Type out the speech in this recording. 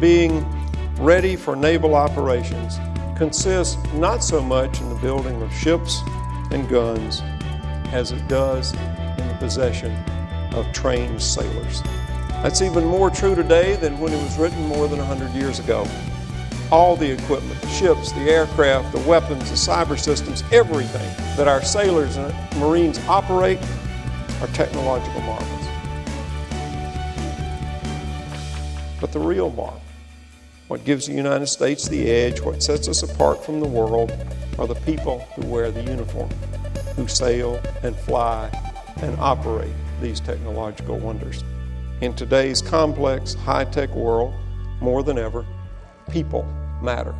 being ready for naval operations consists not so much in the building of ships and guns as it does in the possession of trained sailors. That's even more true today than when it was written more than 100 years ago. All the equipment, the ships, the aircraft, the weapons, the cyber systems, everything that our sailors and Marines operate are technological marvels. But the real marvel, what gives the United States the edge, what sets us apart from the world, are the people who wear the uniform, who sail and fly and operate these technological wonders. In today's complex, high-tech world, more than ever, people matter.